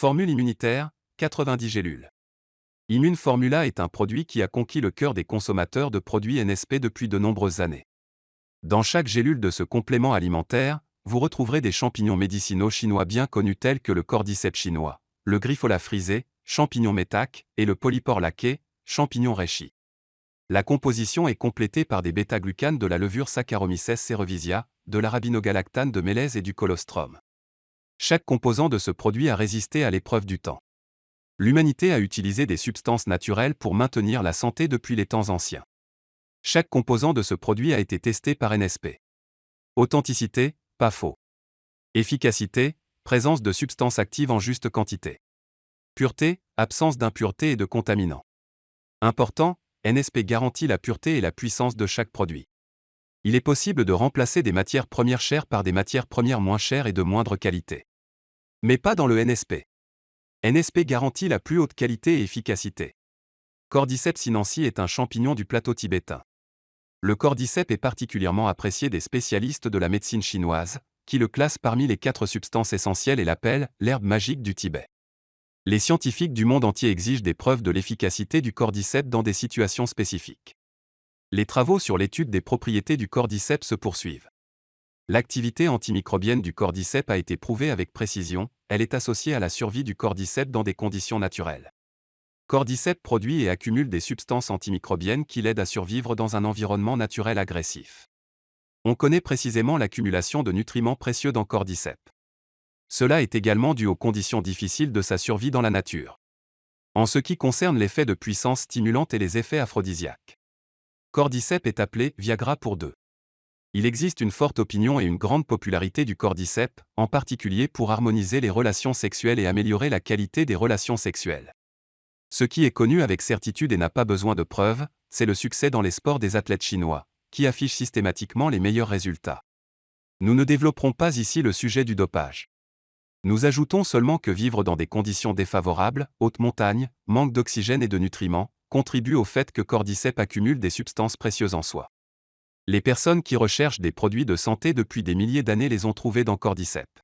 Formule immunitaire, 90 gélules. Immune Formula est un produit qui a conquis le cœur des consommateurs de produits NSP depuis de nombreuses années. Dans chaque gélule de ce complément alimentaire, vous retrouverez des champignons médicinaux chinois bien connus tels que le cordyceps chinois, le griffola frisé, champignon métac, et le polypore laqué, champignon reishi. La composition est complétée par des bêta-glucanes de la levure Saccharomyces cerevisia, de l'arabinogalactane de mélèze et du colostrum. Chaque composant de ce produit a résisté à l'épreuve du temps. L'humanité a utilisé des substances naturelles pour maintenir la santé depuis les temps anciens. Chaque composant de ce produit a été testé par NSP. Authenticité, pas faux. Efficacité, présence de substances actives en juste quantité. Pureté, absence d'impuretés et de contaminants. Important, NSP garantit la pureté et la puissance de chaque produit. Il est possible de remplacer des matières premières chères par des matières premières moins chères et de moindre qualité. Mais pas dans le NSP. NSP garantit la plus haute qualité et efficacité. Cordyceps sinensis est un champignon du plateau tibétain. Le cordyceps est particulièrement apprécié des spécialistes de la médecine chinoise, qui le classent parmi les quatre substances essentielles et l'appellent l'herbe magique du Tibet les scientifiques du monde entier exigent des preuves de l'efficacité du cordyceps dans des situations spécifiques. Les travaux sur l'étude des propriétés du cordyceps se poursuivent. L'activité antimicrobienne du cordyceps a été prouvée avec précision, elle est associée à la survie du cordyceps dans des conditions naturelles. Cordyceps produit et accumule des substances antimicrobiennes qui l'aident à survivre dans un environnement naturel agressif. On connaît précisément l'accumulation de nutriments précieux dans cordyceps. Cela est également dû aux conditions difficiles de sa survie dans la nature. En ce qui concerne l'effet de puissance stimulante et les effets aphrodisiaques. Cordyceps est appelé Viagra pour deux. Il existe une forte opinion et une grande popularité du cordyceps, en particulier pour harmoniser les relations sexuelles et améliorer la qualité des relations sexuelles. Ce qui est connu avec certitude et n'a pas besoin de preuves, c'est le succès dans les sports des athlètes chinois, qui affichent systématiquement les meilleurs résultats. Nous ne développerons pas ici le sujet du dopage. Nous ajoutons seulement que vivre dans des conditions défavorables, haute montagne, manque d'oxygène et de nutriments, contribue au fait que Cordyceps accumule des substances précieuses en soi. Les personnes qui recherchent des produits de santé depuis des milliers d'années les ont trouvés dans Cordyceps.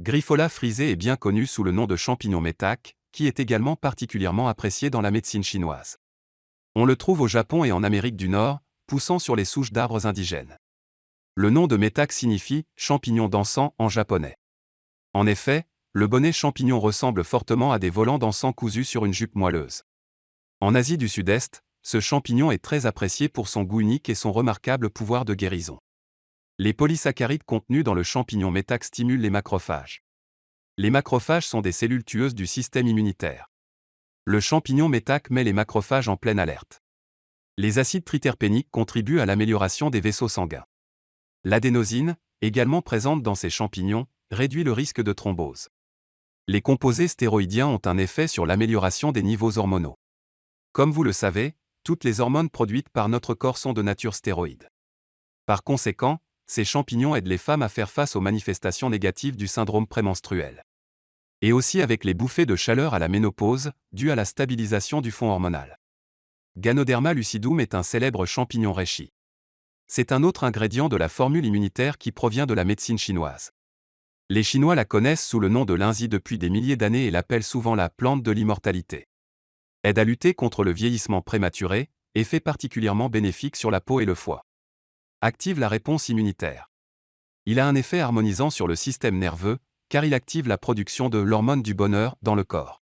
Griffola frisé est bien connu sous le nom de champignon métac, qui est également particulièrement apprécié dans la médecine chinoise. On le trouve au Japon et en Amérique du Nord, poussant sur les souches d'arbres indigènes. Le nom de métac signifie champignon dansant en japonais. En effet, le bonnet champignon ressemble fortement à des volants d'encens cousus sur une jupe moelleuse. En Asie du Sud-Est, ce champignon est très apprécié pour son goût unique et son remarquable pouvoir de guérison. Les polysaccharides contenus dans le champignon métac stimulent les macrophages. Les macrophages sont des cellules tueuses du système immunitaire. Le champignon métac met les macrophages en pleine alerte. Les acides triterpéniques contribuent à l'amélioration des vaisseaux sanguins. L'adénosine, également présente dans ces champignons, réduit le risque de thrombose. Les composés stéroïdiens ont un effet sur l'amélioration des niveaux hormonaux. Comme vous le savez, toutes les hormones produites par notre corps sont de nature stéroïde. Par conséquent, ces champignons aident les femmes à faire face aux manifestations négatives du syndrome prémenstruel. Et aussi avec les bouffées de chaleur à la ménopause, dues à la stabilisation du fond hormonal. Ganoderma lucidum est un célèbre champignon reishi. C'est un autre ingrédient de la formule immunitaire qui provient de la médecine chinoise. Les Chinois la connaissent sous le nom de linzi depuis des milliers d'années et l'appellent souvent la plante de l'immortalité. Aide à lutter contre le vieillissement prématuré, effet particulièrement bénéfique sur la peau et le foie. Active la réponse immunitaire. Il a un effet harmonisant sur le système nerveux, car il active la production de l'hormone du bonheur dans le corps.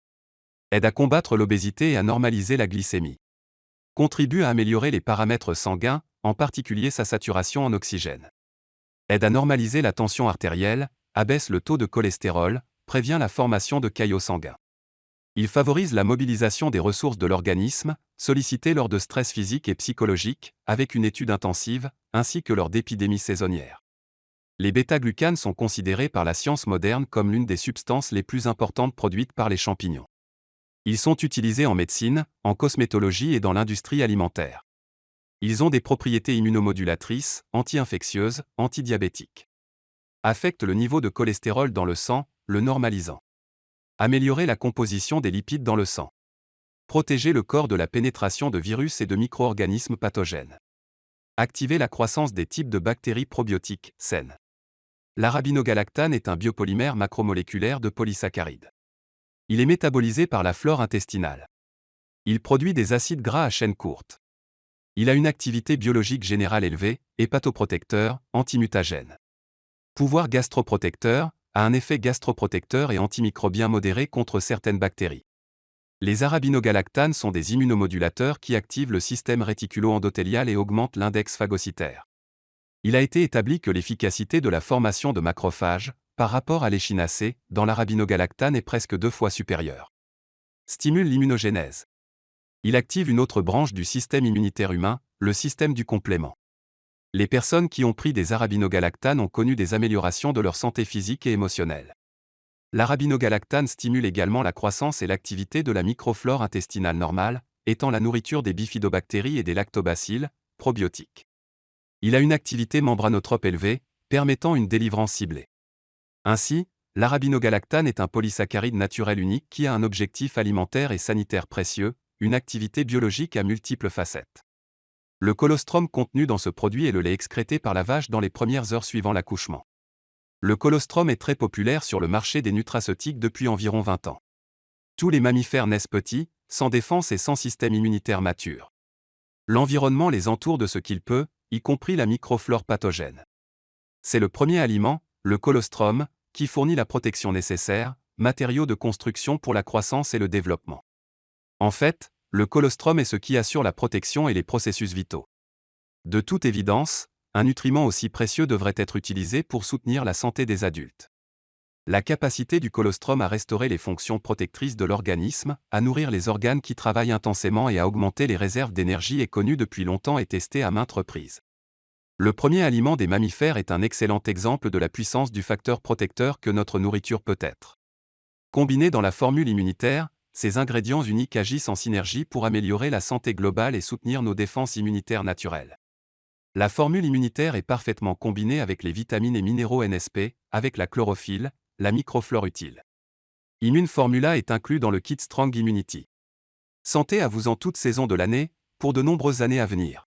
Aide à combattre l'obésité et à normaliser la glycémie. Contribue à améliorer les paramètres sanguins, en particulier sa saturation en oxygène. Aide à normaliser la tension artérielle, abaisse le taux de cholestérol, prévient la formation de caillots sanguins. Il favorise la mobilisation des ressources de l'organisme, sollicitées lors de stress physique et psychologique, avec une étude intensive, ainsi que lors d'épidémies saisonnières. Les bêta-glucanes sont considérés par la science moderne comme l'une des substances les plus importantes produites par les champignons. Ils sont utilisés en médecine, en cosmétologie et dans l'industrie alimentaire. Ils ont des propriétés immunomodulatrices, anti-infectieuses, antidiabétiques affecte le niveau de cholestérol dans le sang, le normalisant. Améliorer la composition des lipides dans le sang. Protéger le corps de la pénétration de virus et de micro-organismes pathogènes. Activer la croissance des types de bactéries probiotiques saines. L'arabinogalactane est un biopolymère macromoléculaire de polysaccharides. Il est métabolisé par la flore intestinale. Il produit des acides gras à chaîne courte. Il a une activité biologique générale élevée, hépatoprotecteur, antimutagène. Pouvoir gastroprotecteur, a un effet gastroprotecteur et antimicrobien modéré contre certaines bactéries. Les arabinogalactanes sont des immunomodulateurs qui activent le système réticulo-endothélial et augmentent l'index phagocytaire. Il a été établi que l'efficacité de la formation de macrophages, par rapport à l'échinacée, dans l'arabinogalactane est presque deux fois supérieure. Stimule l'immunogénèse. Il active une autre branche du système immunitaire humain, le système du complément. Les personnes qui ont pris des arabinogalactanes ont connu des améliorations de leur santé physique et émotionnelle. L'arabinogalactane stimule également la croissance et l'activité de la microflore intestinale normale, étant la nourriture des bifidobactéries et des lactobacilles, probiotiques. Il a une activité membranotrope élevée, permettant une délivrance ciblée. Ainsi, l'arabinogalactane est un polysaccharide naturel unique qui a un objectif alimentaire et sanitaire précieux, une activité biologique à multiples facettes. Le colostrum contenu dans ce produit est le lait excrété par la vache dans les premières heures suivant l'accouchement. Le colostrum est très populaire sur le marché des nutraceutiques depuis environ 20 ans. Tous les mammifères naissent petits, sans défense et sans système immunitaire mature. L'environnement les entoure de ce qu'il peut, y compris la microflore pathogène. C'est le premier aliment, le colostrum, qui fournit la protection nécessaire, matériaux de construction pour la croissance et le développement. En fait, le colostrum est ce qui assure la protection et les processus vitaux. De toute évidence, un nutriment aussi précieux devrait être utilisé pour soutenir la santé des adultes. La capacité du colostrum à restaurer les fonctions protectrices de l'organisme, à nourrir les organes qui travaillent intensément et à augmenter les réserves d'énergie est connue depuis longtemps et testée à maintes reprises. Le premier aliment des mammifères est un excellent exemple de la puissance du facteur protecteur que notre nourriture peut être. Combiné dans la formule immunitaire, ces ingrédients uniques agissent en synergie pour améliorer la santé globale et soutenir nos défenses immunitaires naturelles. La formule immunitaire est parfaitement combinée avec les vitamines et minéraux NSP, avec la chlorophylle, la microflore utile. Immune Formula est inclus dans le kit Strong Immunity. Santé à vous en toute saison de l'année, pour de nombreuses années à venir.